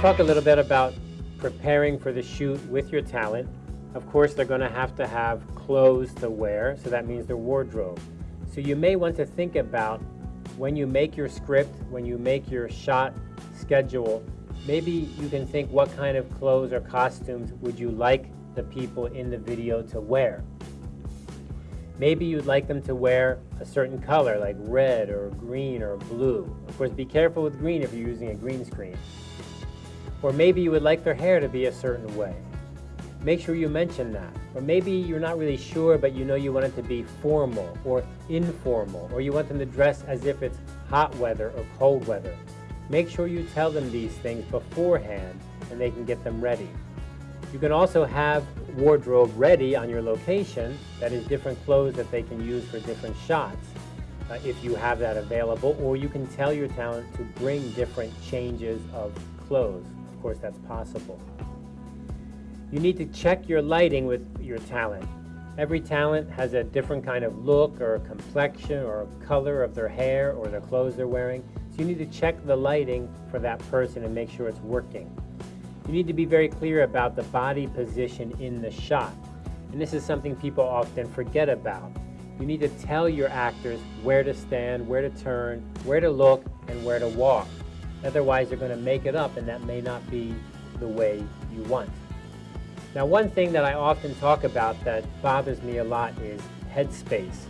Talk a little bit about preparing for the shoot with your talent. Of course, they're going to have to have clothes to wear, so that means their wardrobe. So you may want to think about when you make your script, when you make your shot schedule, maybe you can think what kind of clothes or costumes would you like the people in the video to wear. Maybe you'd like them to wear a certain color like red or green or blue. Of course, be careful with green if you're using a green screen. Or maybe you would like their hair to be a certain way. Make sure you mention that. Or maybe you're not really sure, but you know you want it to be formal or informal, or you want them to dress as if it's hot weather or cold weather. Make sure you tell them these things beforehand and they can get them ready. You can also have wardrobe ready on your location, that is different clothes that they can use for different shots uh, if you have that available, or you can tell your talent to bring different changes of clothes. Of course, that's possible. You need to check your lighting with your talent. Every talent has a different kind of look or complexion or color of their hair or the clothes they're wearing. So you need to check the lighting for that person and make sure it's working. You need to be very clear about the body position in the shot. And this is something people often forget about. You need to tell your actors where to stand, where to turn, where to look, and where to walk. Otherwise, they're going to make it up, and that may not be the way you want. Now, one thing that I often talk about that bothers me a lot is headspace.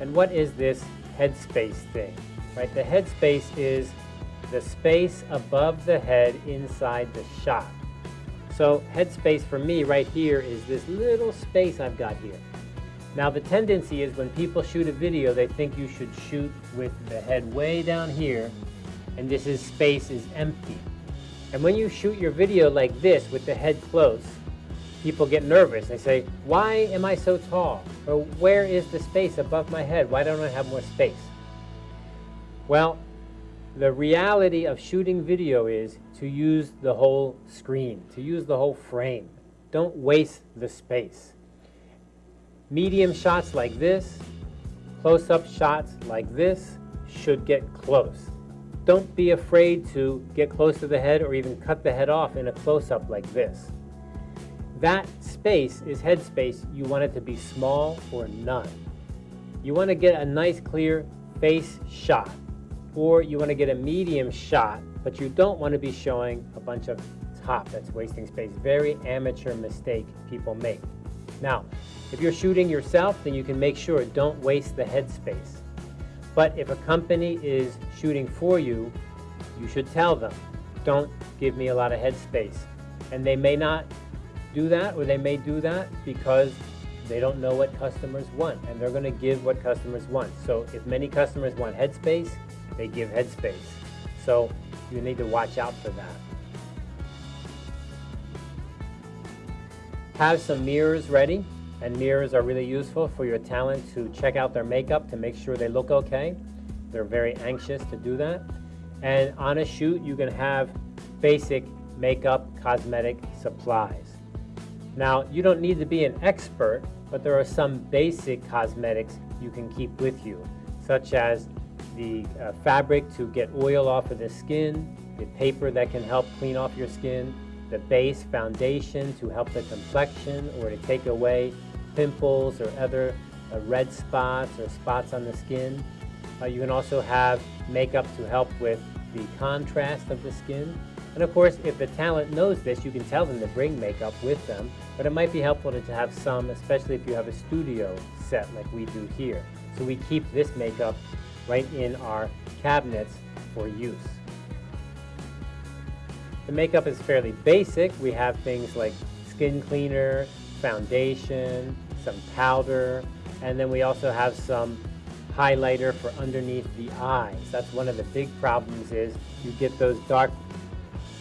And what is this headspace thing? Right? The headspace is the space above the head inside the shot. So headspace for me right here is this little space I've got here. Now the tendency is when people shoot a video, they think you should shoot with the head way down here and this is space is empty. And when you shoot your video like this with the head close, people get nervous. They say, why am I so tall? Or where is the space above my head? Why don't I have more space? Well, the reality of shooting video is to use the whole screen, to use the whole frame. Don't waste the space. Medium shots like this, close-up shots like this should get close. Don't be afraid to get close to the head or even cut the head off in a close-up like this. That space is head space. You want it to be small or none. You want to get a nice clear face shot or you want to get a medium shot, but you don't want to be showing a bunch of top that's wasting space. Very amateur mistake people make. Now, if you're shooting yourself, then you can make sure don't waste the head space. But if a company is shooting for you, you should tell them, don't give me a lot of headspace. And they may not do that, or they may do that because they don't know what customers want, and they're going to give what customers want. So if many customers want headspace, they give headspace. So you need to watch out for that. Have some mirrors ready, and mirrors are really useful for your talent to check out their makeup to make sure they look okay. They're very anxious to do that. And on a shoot, you can have basic makeup cosmetic supplies. Now, you don't need to be an expert, but there are some basic cosmetics you can keep with you, such as the uh, fabric to get oil off of the skin, the paper that can help clean off your skin, the base foundation to help the complexion or to take away pimples or other uh, red spots or spots on the skin. Uh, you can also have makeup to help with the contrast of the skin. And of course, if the talent knows this, you can tell them to bring makeup with them, but it might be helpful to have some, especially if you have a studio set like we do here. So we keep this makeup right in our cabinets for use. The makeup is fairly basic. We have things like skin cleaner, foundation, some powder, and then we also have some highlighter for underneath the eyes. That's one of the big problems is you get those dark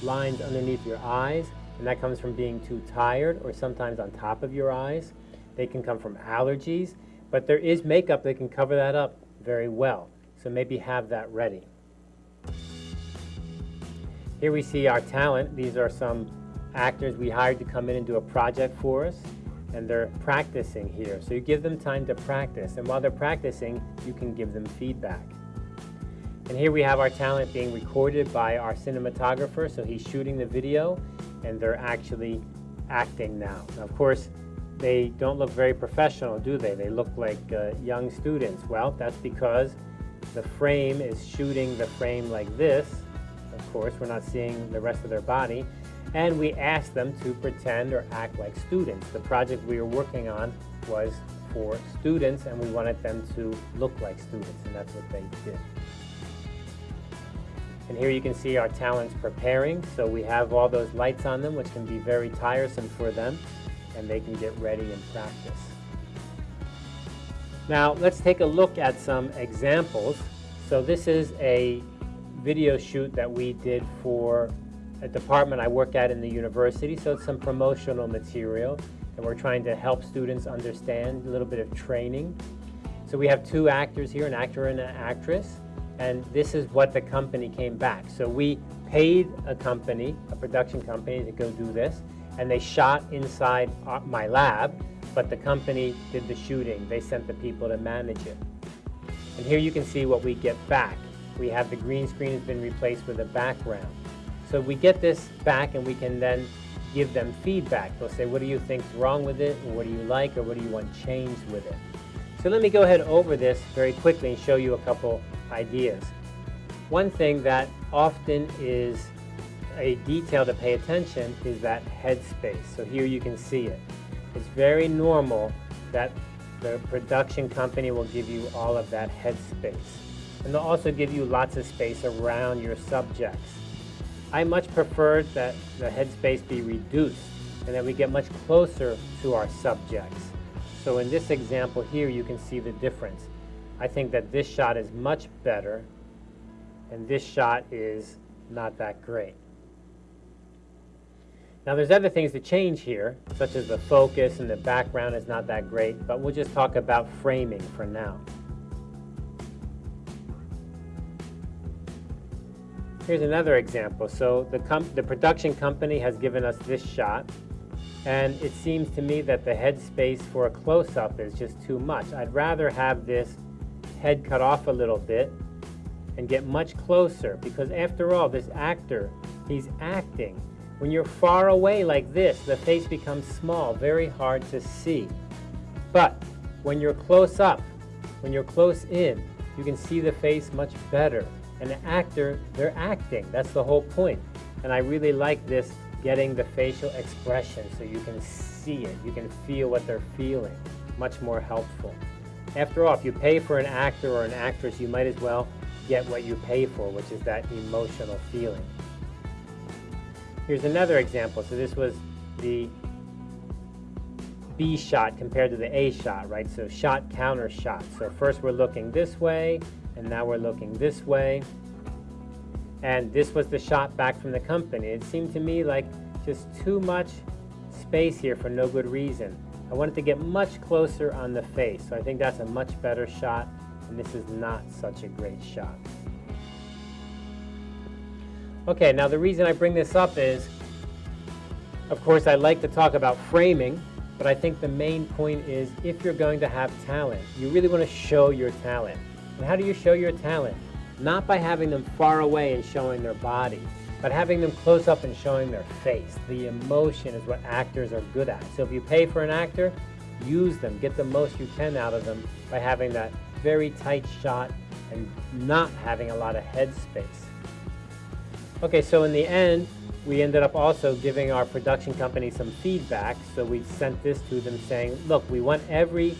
lines underneath your eyes, and that comes from being too tired or sometimes on top of your eyes. They can come from allergies, but there is makeup that can cover that up very well. So maybe have that ready. Here we see our talent. These are some actors we hired to come in and do a project for us and they're practicing here. So you give them time to practice and while they're practicing you can give them feedback. And here we have our talent being recorded by our cinematographer, so he's shooting the video and they're actually acting now. now of course, they don't look very professional, do they? They look like uh, young students. Well, that's because the frame is shooting the frame like this. Of course, we're not seeing the rest of their body. And we asked them to pretend or act like students. The project we were working on was for students, and we wanted them to look like students, and that's what they did. And here you can see our talents preparing. So we have all those lights on them, which can be very tiresome for them, and they can get ready and practice. Now let's take a look at some examples. So this is a video shoot that we did for a department I work at in the university. So it's some promotional material and we're trying to help students understand a little bit of training. So we have two actors here, an actor and an actress, and this is what the company came back. So we paid a company, a production company, to go do this, and they shot inside my lab, but the company did the shooting. They sent the people to manage it. And here you can see what we get back. We have the green screen has been replaced with a background. So we get this back and we can then give them feedback. They'll say, what do you think's wrong with it? What do you like? Or what do you want changed with it? So let me go ahead over this very quickly and show you a couple ideas. One thing that often is a detail to pay attention is that headspace. So here you can see it. It's very normal that the production company will give you all of that headspace. And they'll also give you lots of space around your subjects. I much prefer that the headspace be reduced and that we get much closer to our subjects. So in this example here, you can see the difference. I think that this shot is much better and this shot is not that great. Now there's other things to change here, such as the focus and the background is not that great, but we'll just talk about framing for now. Here's another example. So the, the production company has given us this shot, and it seems to me that the headspace for a close-up is just too much. I'd rather have this head cut off a little bit and get much closer, because after all, this actor, he's acting. When you're far away like this, the face becomes small, very hard to see. But when you're close up, when you're close in, you can see the face much better an actor, they're acting. That's the whole point. And I really like this getting the facial expression so you can see it. You can feel what they're feeling. Much more helpful. After all, if you pay for an actor or an actress, you might as well get what you pay for, which is that emotional feeling. Here's another example. So this was the B shot compared to the A shot, right? So shot, counter shot. So first we're looking this way, and now we're looking this way. And this was the shot back from the company. It seemed to me like just too much space here for no good reason. I wanted to get much closer on the face, so I think that's a much better shot, and this is not such a great shot. Okay, now the reason I bring this up is, of course, I like to talk about framing, but I think the main point is if you're going to have talent, you really want to show your talent. And how do you show your talent? Not by having them far away and showing their body, but having them close up and showing their face. The emotion is what actors are good at. So if you pay for an actor, use them. Get the most you can out of them by having that very tight shot and not having a lot of head space. Okay, so in the end, we ended up also giving our production company some feedback. So we sent this to them saying, look, we want every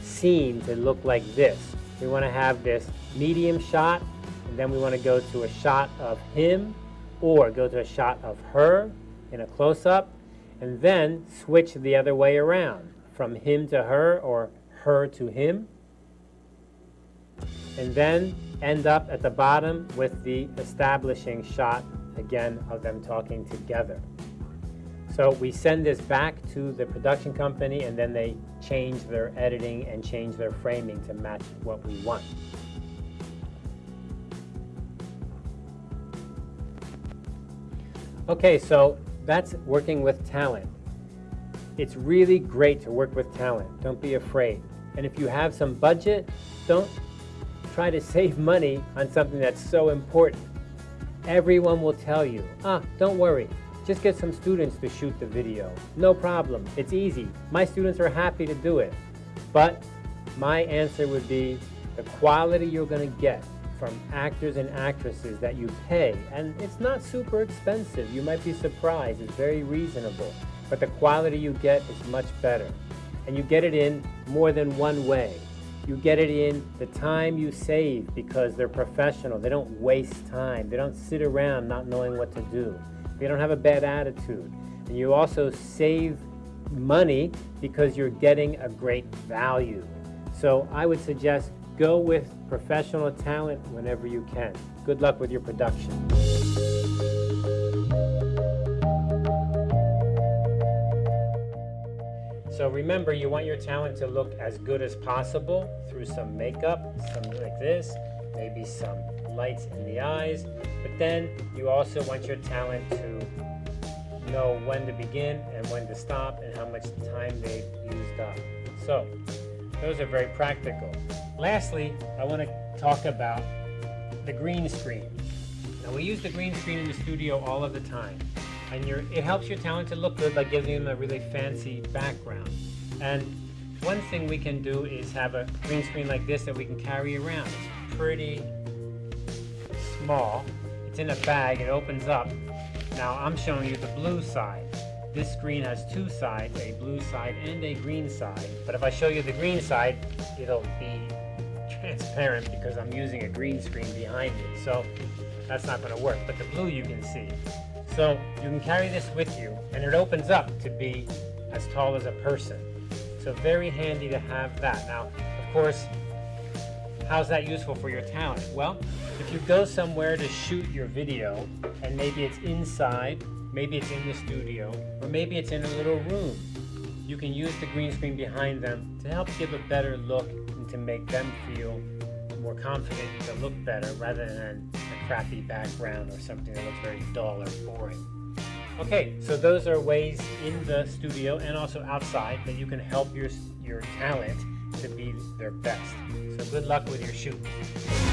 scene to look like this. We want to have this medium shot, and then we want to go to a shot of him, or go to a shot of her in a close-up, and then switch the other way around, from him to her, or her to him, and then end up at the bottom with the establishing shot again of them talking together. So we send this back to the production company and then they change their editing and change their framing to match what we want. Okay, so that's working with talent. It's really great to work with talent. Don't be afraid. And if you have some budget, don't try to save money on something that's so important. Everyone will tell you, ah, don't worry, just get some students to shoot the video. No problem, it's easy. My students are happy to do it. But my answer would be the quality you're going to get from actors and actresses that you pay, and it's not super expensive. You might be surprised, it's very reasonable. But the quality you get is much better. And you get it in more than one way. You get it in the time you save because they're professional. They don't waste time. They don't sit around not knowing what to do. They don't have a bad attitude. And you also save money because you're getting a great value. So I would suggest go with professional talent whenever you can. Good luck with your production. So remember, you want your talent to look as good as possible through some makeup, something like this, maybe some lights in the eyes, but then you also want your talent to know when to begin and when to stop and how much time they've used up. So those are very practical. Lastly, I want to talk about the green screen. Now we use the green screen in the studio all of the time. And it helps your talent to look good by giving them a really fancy background. And one thing we can do is have a green screen like this that we can carry around. It's pretty small. It's in a bag, it opens up. Now I'm showing you the blue side. This screen has two sides, a blue side and a green side. But if I show you the green side, it'll be transparent because I'm using a green screen behind it. So that's not going to work. But the blue you can see. So you can carry this with you and it opens up to be as tall as a person. So very handy to have that. Now, of course, how's that useful for your talent? Well, if you go somewhere to shoot your video and maybe it's inside Maybe it's in the studio, or maybe it's in a little room. You can use the green screen behind them to help give a better look and to make them feel more confident to look better rather than a crappy background or something that looks very dull or boring. Okay, so those are ways in the studio and also outside that you can help your, your talent their best. So good luck with your shoot.